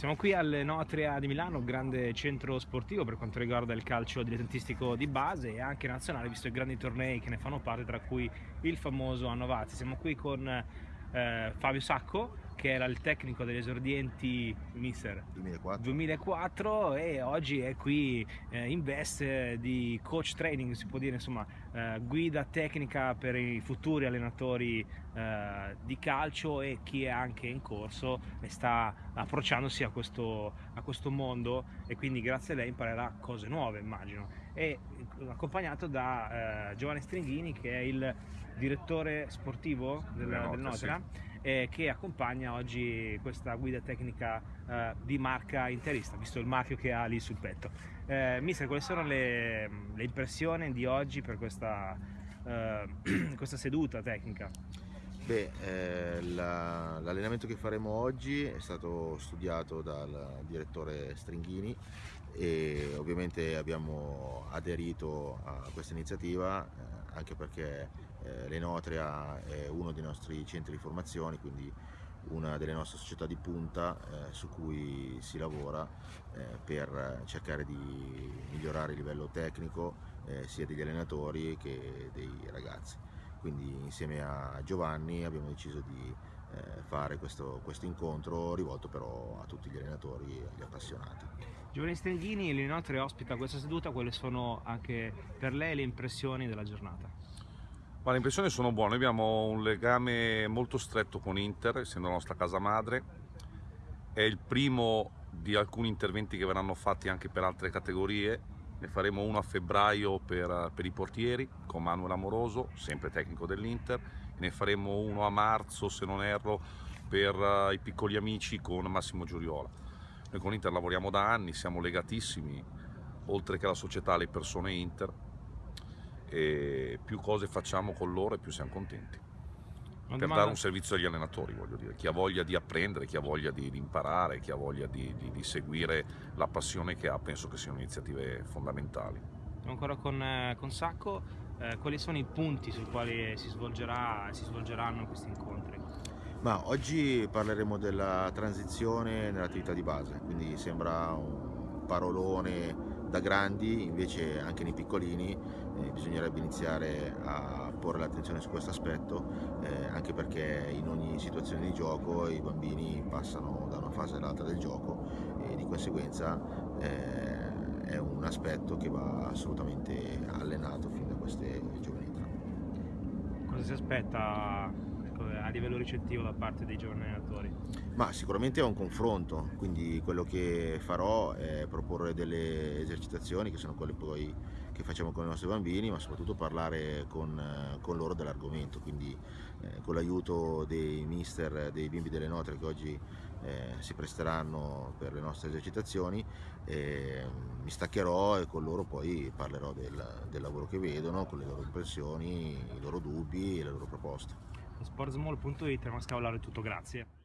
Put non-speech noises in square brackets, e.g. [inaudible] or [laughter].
Siamo qui all'Enotria di Milano, grande centro sportivo per quanto riguarda il calcio dilettantistico di base e anche nazionale, visto i grandi tornei che ne fanno parte, tra cui il famoso Annovati. Siamo qui con eh, Fabio Sacco, che era il tecnico degli esordienti Mister 2004, 2004 e oggi è qui eh, in veste di coach training, si può dire, insomma, eh, guida tecnica per i futuri allenatori eh, di calcio e chi è anche in corso e sta approcciandosi a questo, a questo mondo e quindi grazie a lei imparerà cose nuove, immagino. E accompagnato da eh, Giovanni Stringhini che è il direttore sportivo del, del Notera. Sì eh, che accompagna oggi questa guida tecnica eh, di marca interista, visto il marchio che ha lì sul petto. Eh, mister, quali sono le, le, impressioni di oggi per questa, eh, [clears throat] questa seduta tecnica? Beh, eh, la, l'allenamento che faremo oggi è stato studiato dal direttore Stringhini e ovviamente abbiamo aderito a questa iniziativa eh, anche perché eh, l'Enotria è uno dei nostri centri di formazione, quindi una delle nostre società di punta eh, su cui si lavora eh, per cercare di migliorare il livello tecnico eh, sia degli allenatori che dei ragazzi. Quindi insieme a Giovanni abbiamo deciso di eh, fare questo, questo, incontro rivolto però a tutti gli allenatori e agli appassionati. Giovanni Stenghini, l'Enotria ospita questa seduta, quali sono anche per lei le impressioni della giornata? Ma le impressioni sono buone, abbiamo un legame molto stretto con Inter, essendo la nostra casa madre. È il primo di alcuni interventi che verranno fatti anche per altre categorie. Ne faremo uno a febbraio per, per i portieri con Manuel Amoroso, sempre tecnico dell'Inter. Ne faremo uno a marzo, se non erro, per uh, i piccoli amici con Massimo Giuriola. Noi con Inter lavoriamo da anni, siamo legatissimi, oltre che alla società, alle persone Inter e più cose facciamo con loro e più siamo contenti. Per domanda... dare un servizio agli allenatori, voglio dire. Chi ha voglia di apprendere, chi ha voglia di, di imparare, chi ha voglia di, di, di, seguire la passione che ha, penso che siano iniziative fondamentali. Ancora con, eh, con Sacco, eh, quali sono i punti sui quali si, svolgerà, si svolgeranno questi incontri? Ma oggi parleremo della transizione nell'attività di base, quindi sembra un parolone da grandi, invece anche nei piccolini eh, bisognerebbe iniziare a porre l'attenzione su questo aspetto, eh, anche perché in ogni situazione di gioco i bambini passano da una fase all'altra del gioco e di conseguenza eh, è un aspetto che va assolutamente allenato fin da queste giovani età. Cosa si aspetta a livello ricettivo da parte dei giovani allenatori? Ma sicuramente è un confronto, quindi quello che farò è proporre delle esercitazioni che sono quelle poi che facciamo con i nostri bambini, ma soprattutto parlare con, con loro dell'argomento, quindi eh, con l'aiuto dei mister, dei bimbi delle note che oggi eh, si presteranno per le nostre esercitazioni, eh, mi staccherò e con loro poi parlerò del, del lavoro che vedono, con le loro impressioni, i loro dubbi e le loro proposte sportsmall.it, Mascavallaro è tutto, grazie.